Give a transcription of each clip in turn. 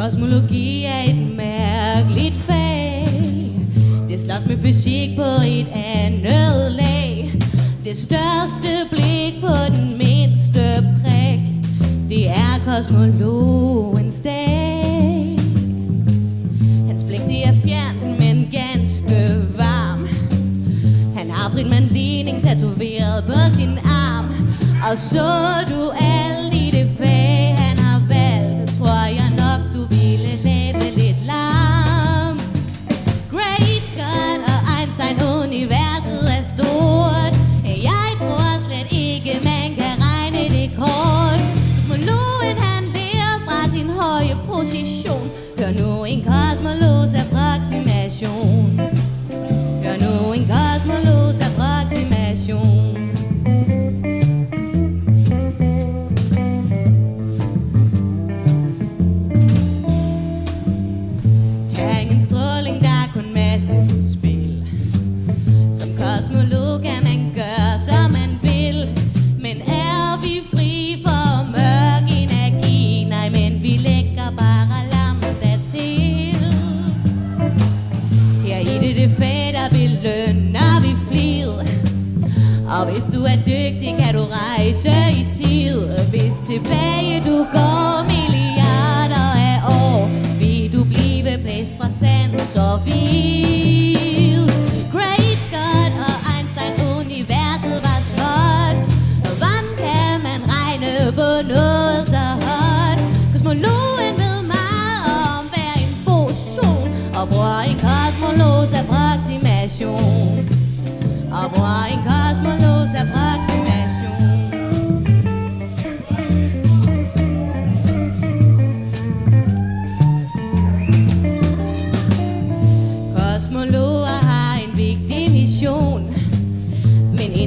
Kosmologi er et mærkeligt fag. Det slås med fysik på et andet lag. Det største blik på den mindste prik Det er kosmologens dag. Hans blik det er fjernt, men ganske varm. Han har Friedman ligning tatoveret på sin arm. Og så du alle det, det fag, der belønner vi flid Og hvis du er dygtig, kan du rejse i tid. Hvis tilbage du går milliarder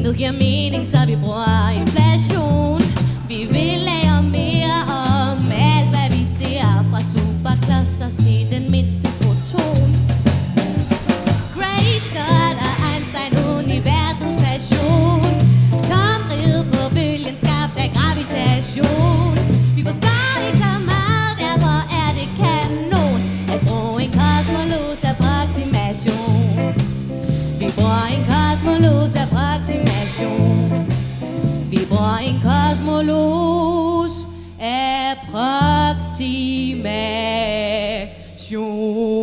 Men intet giver mening, så vi bruger inflation. Vi vil lære mere om alt, hvad vi ser. Fra superclusters til den mindste foton Great God og Einstein, universets passion. Kom rid på bølgen, skabt af gravitation. Vi forstår ikke så meget, derfor er det kanon. At bruge en kosmologs approximation. Vi bruger en kosmologs approximation. Approximation